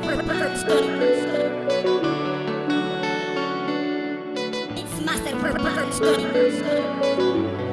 Master Production. It's Master Production.